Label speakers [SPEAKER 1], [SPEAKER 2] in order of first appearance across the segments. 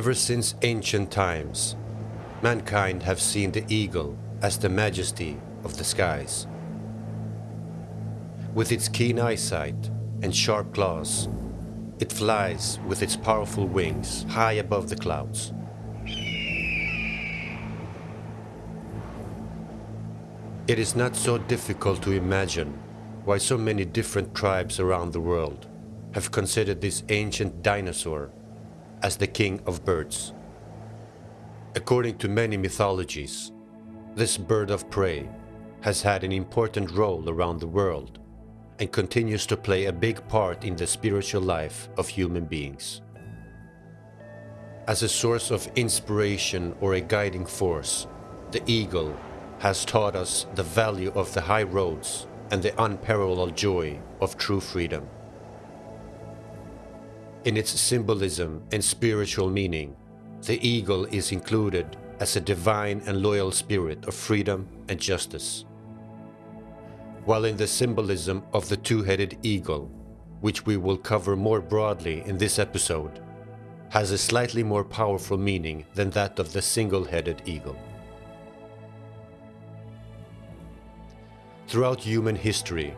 [SPEAKER 1] Ever since ancient times, mankind have seen the eagle as the majesty of the skies. With its keen eyesight and sharp claws, it flies with its powerful wings high above the clouds. It is not so difficult to imagine why so many different tribes around the world have considered this ancient dinosaur as the king of birds. According to many mythologies, this bird of prey has had an important role around the world and continues to play a big part in the spiritual life of human beings. As a source of inspiration or a guiding force, the eagle has taught us the value of the high roads and the unparalleled joy of true freedom. In its symbolism and spiritual meaning, the eagle is included as a divine and loyal spirit of freedom and justice. While in the symbolism of the two-headed eagle, which we will cover more broadly in this episode, has a slightly more powerful meaning than that of the single-headed eagle. Throughout human history,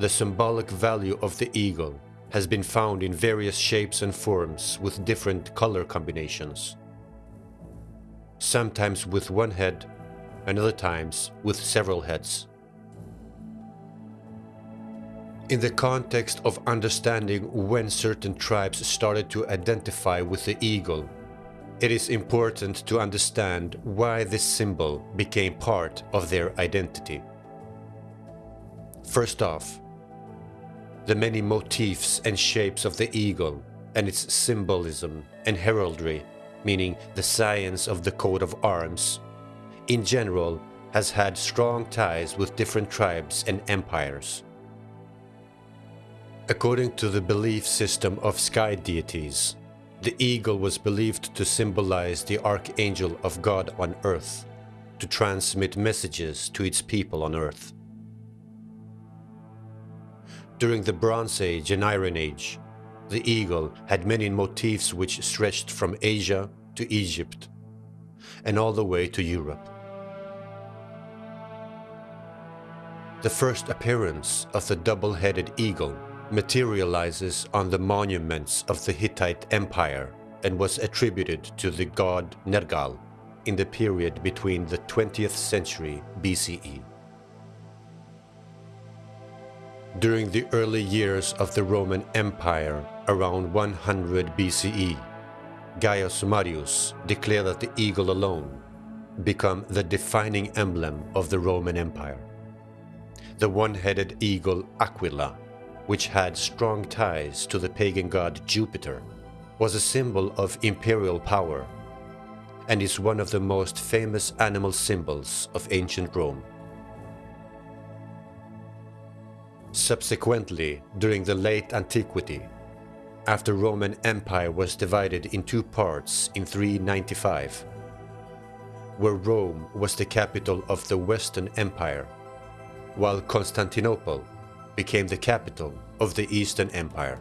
[SPEAKER 1] the symbolic value of the eagle has been found in various shapes and forms with different color combinations. Sometimes with one head, and other times with several heads. In the context of understanding when certain tribes started to identify with the eagle, it is important to understand why this symbol became part of their identity. First off, the many motifs and shapes of the eagle and its symbolism and heraldry, meaning the science of the coat of arms, in general has had strong ties with different tribes and empires. According to the belief system of sky deities, the eagle was believed to symbolize the archangel of God on earth, to transmit messages to its people on earth. During the Bronze Age and Iron Age, the eagle had many motifs which stretched from Asia to Egypt and all the way to Europe. The first appearance of the double-headed eagle materializes on the monuments of the Hittite Empire and was attributed to the god Nergal in the period between the 20th century BCE. During the early years of the Roman Empire, around 100 BCE, Gaius Marius declared that the eagle alone become the defining emblem of the Roman Empire. The one-headed eagle Aquila, which had strong ties to the pagan god Jupiter, was a symbol of imperial power and is one of the most famous animal symbols of ancient Rome. Subsequently, during the late antiquity, after Roman Empire was divided in two parts in 395, where Rome was the capital of the Western Empire, while Constantinople became the capital of the Eastern Empire.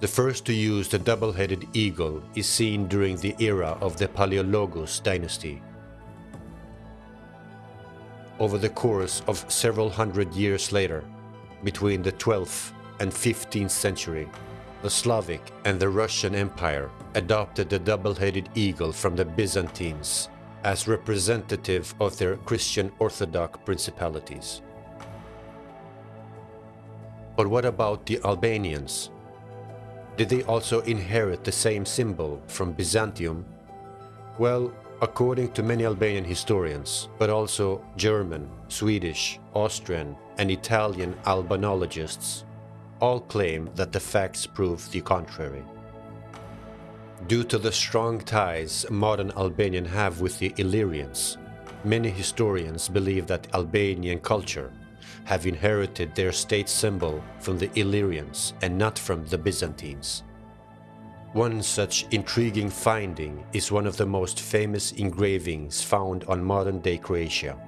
[SPEAKER 1] The first to use the double-headed eagle is seen during the era of the Palaiologos dynasty over the course of several hundred years later, between the 12th and 15th century, the Slavic and the Russian Empire adopted the double-headed eagle from the Byzantines as representative of their Christian Orthodox principalities. But what about the Albanians? Did they also inherit the same symbol from Byzantium? Well, According to many Albanian historians, but also German, Swedish, Austrian and Italian albanologists, all claim that the facts prove the contrary. Due to the strong ties modern Albanians have with the Illyrians, many historians believe that Albanian culture have inherited their state symbol from the Illyrians and not from the Byzantines. One such intriguing finding is one of the most famous engravings found on modern-day Croatia.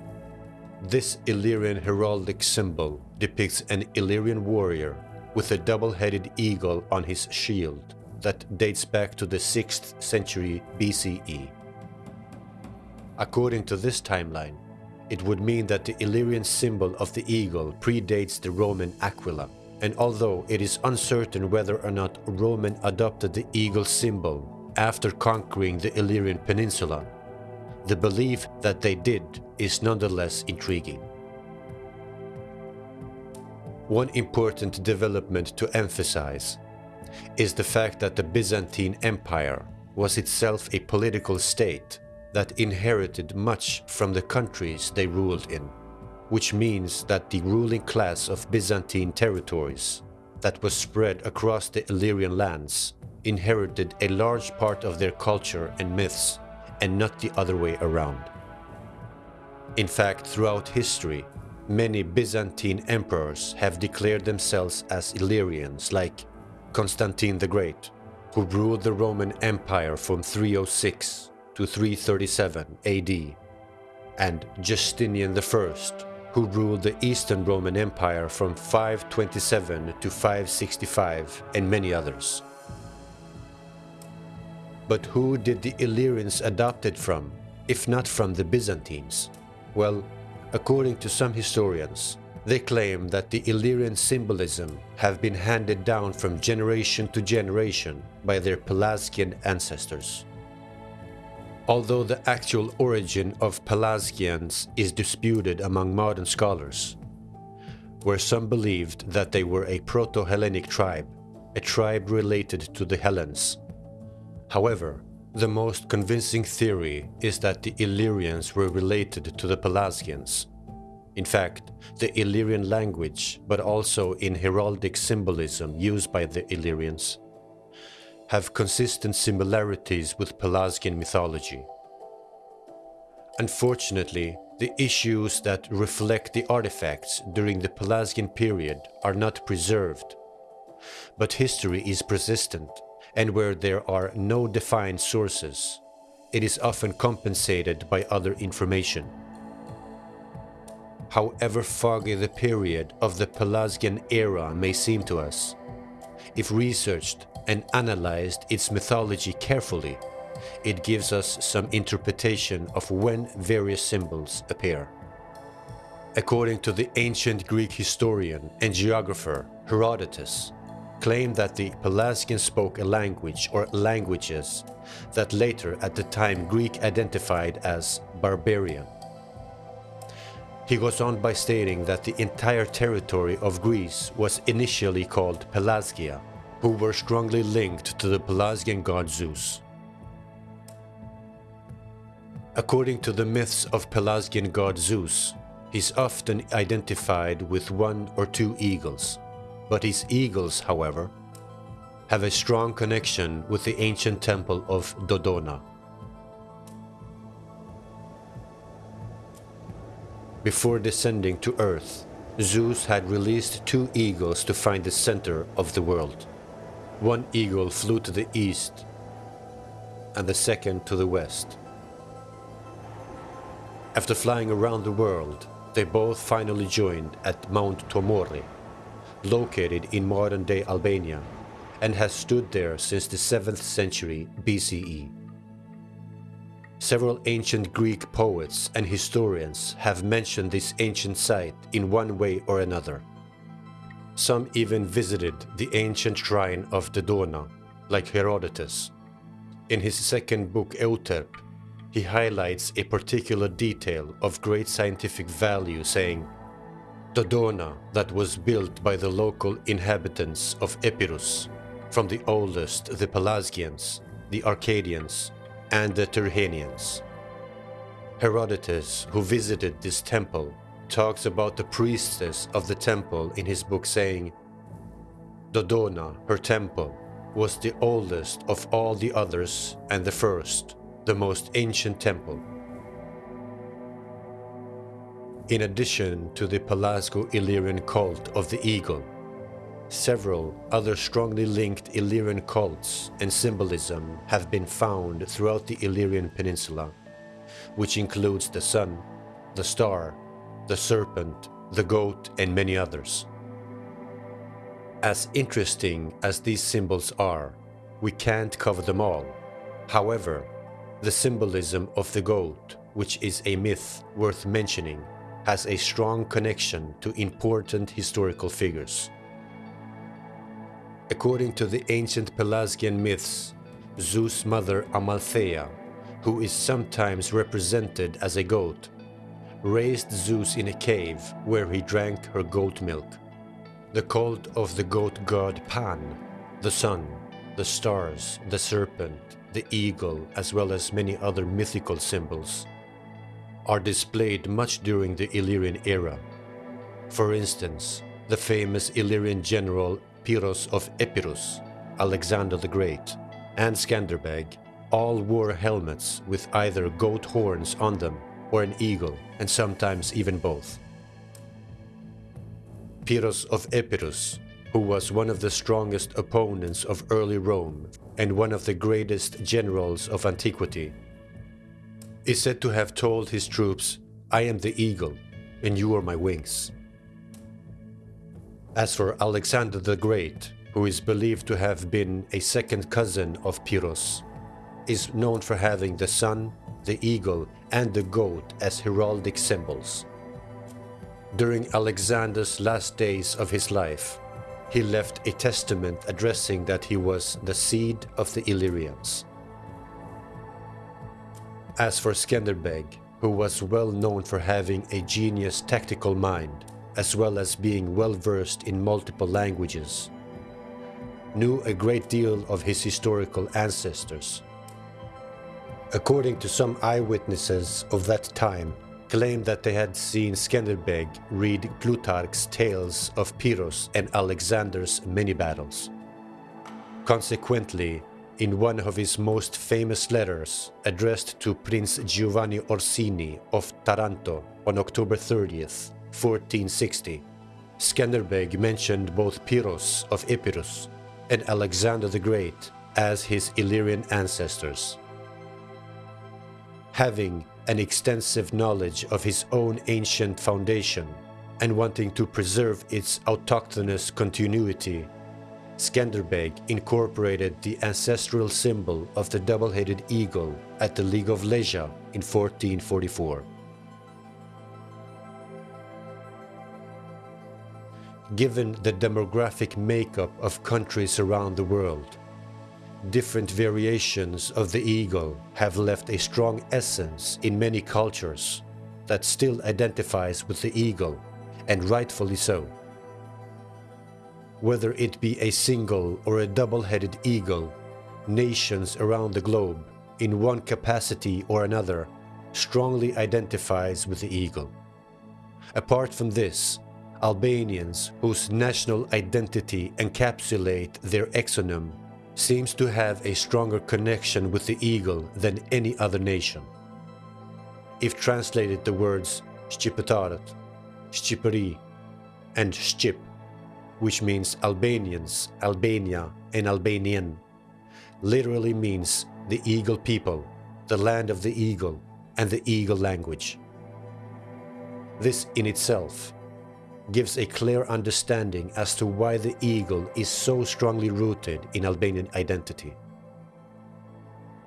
[SPEAKER 1] This Illyrian heraldic symbol depicts an Illyrian warrior with a double-headed eagle on his shield that dates back to the 6th century BCE. According to this timeline, it would mean that the Illyrian symbol of the eagle predates the Roman aquila, and although it is uncertain whether or not Roman adopted the eagle symbol after conquering the Illyrian peninsula, the belief that they did is nonetheless intriguing. One important development to emphasize is the fact that the Byzantine Empire was itself a political state that inherited much from the countries they ruled in, which means that the ruling class of Byzantine territories that was spread across the Illyrian lands inherited a large part of their culture and myths and not the other way around. In fact, throughout history, many Byzantine emperors have declared themselves as Illyrians like Constantine the Great, who ruled the Roman Empire from 306 to 337 AD, and Justinian I, who ruled the Eastern Roman Empire from 527 to 565, and many others. But who did the Illyrians adopt it from, if not from the Byzantines? Well, according to some historians, they claim that the Illyrian symbolism have been handed down from generation to generation by their Pelasgian ancestors. Although the actual origin of Pelasgians is disputed among modern scholars, where some believed that they were a Proto-Hellenic tribe, a tribe related to the Hellenes. However, the most convincing theory is that the Illyrians were related to the Pelasgians. In fact, the Illyrian language, but also in heraldic symbolism used by the Illyrians, have consistent similarities with Pelasgian mythology. Unfortunately, the issues that reflect the artifacts during the Pelasgian period are not preserved. But history is persistent, and where there are no defined sources, it is often compensated by other information. However foggy the period of the Pelasgian era may seem to us, if researched and analyzed its mythology carefully, it gives us some interpretation of when various symbols appear. According to the ancient Greek historian and geographer Herodotus, claimed that the Pelasgians spoke a language or languages that later at the time Greek identified as barbarian. He goes on by stating that the entire territory of Greece was initially called Pelasgia, who were strongly linked to the Pelasgian god Zeus. According to the myths of Pelasgian god Zeus, he's often identified with one or two eagles, but his eagles, however, have a strong connection with the ancient temple of Dodona. Before descending to Earth, Zeus had released two eagles to find the center of the world. One eagle flew to the east and the second to the west. After flying around the world, they both finally joined at Mount Tomore, located in modern-day Albania, and has stood there since the 7th century BCE. Several ancient Greek poets and historians have mentioned this ancient site in one way or another. Some even visited the ancient shrine of Dodona, like Herodotus. In his second book Euterpe, he highlights a particular detail of great scientific value saying, Dodona that was built by the local inhabitants of Epirus, from the oldest the Pelasgians, the Arcadians, and the Tyrrhenians. Herodotus, who visited this temple, talks about the priestess of the temple in his book saying, Dodona, her temple, was the oldest of all the others and the first, the most ancient temple. In addition to the Pelasgo-Illyrian cult of the eagle, several other strongly linked Illyrian cults and symbolism have been found throughout the Illyrian peninsula, which includes the sun, the star, the serpent, the goat, and many others. As interesting as these symbols are, we can't cover them all. However, the symbolism of the goat, which is a myth worth mentioning, has a strong connection to important historical figures. According to the ancient Pelasgian myths, Zeus' mother Amalthea, who is sometimes represented as a goat, raised Zeus in a cave where he drank her goat milk. The cult of the goat god Pan, the sun, the stars, the serpent, the eagle, as well as many other mythical symbols, are displayed much during the Illyrian era. For instance, the famous Illyrian general Pyrrhus of Epirus, Alexander the Great, and Skanderbeg all wore helmets with either goat horns on them or an eagle, and sometimes even both. Pyrrhus of Epirus, who was one of the strongest opponents of early Rome and one of the greatest generals of antiquity, is said to have told his troops, I am the eagle, and you are my wings. As for Alexander the Great, who is believed to have been a second cousin of Pyrrhus, is known for having the sun, the eagle and the goat as heraldic symbols. During Alexander's last days of his life, he left a testament addressing that he was the seed of the Illyrians. As for Skanderbeg, who was well known for having a genius tactical mind, as well as being well versed in multiple languages, knew a great deal of his historical ancestors. According to some eyewitnesses of that time, claimed that they had seen Skanderbeg read Plutarch's tales of Pyrrhus and Alexander's many battles. Consequently, in one of his most famous letters, addressed to Prince Giovanni Orsini of Taranto on October 30th, 1460, Skanderbeg mentioned both Pyrrhus of Epirus and Alexander the Great as his Illyrian ancestors. Having an extensive knowledge of his own ancient foundation and wanting to preserve its autochthonous continuity, Skanderbeg incorporated the ancestral symbol of the double-headed eagle at the League of Lezhë in 1444. given the demographic makeup of countries around the world. Different variations of the eagle have left a strong essence in many cultures that still identifies with the eagle, and rightfully so. Whether it be a single or a double-headed eagle, nations around the globe, in one capacity or another, strongly identifies with the eagle. Apart from this, Albanians, whose national identity encapsulate their exonym, seems to have a stronger connection with the eagle than any other nation. If translated the words Shqipëtarët, Shqipëri, and Shqip, which means Albanians, Albania, and Albanian, literally means the eagle people, the land of the eagle, and the eagle language. This in itself gives a clear understanding as to why the eagle is so strongly rooted in Albanian identity.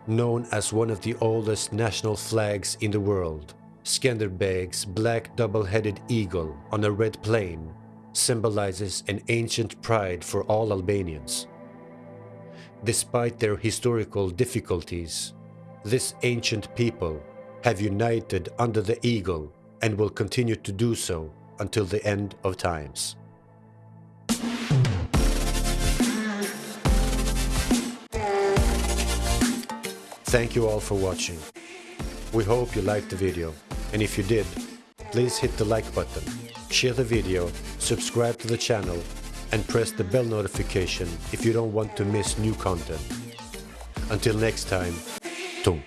[SPEAKER 1] Known as one of the oldest national flags in the world, Skanderbeg's black double-headed eagle on a red plain symbolizes an ancient pride for all Albanians. Despite their historical difficulties, this ancient people have united under the eagle and will continue to do so until the end of times. Thank you all for watching. We hope you liked the video, and if you did, please hit the like button, share the video, subscribe to the channel, and press the bell notification if you don't want to miss new content. Until next time, Tum.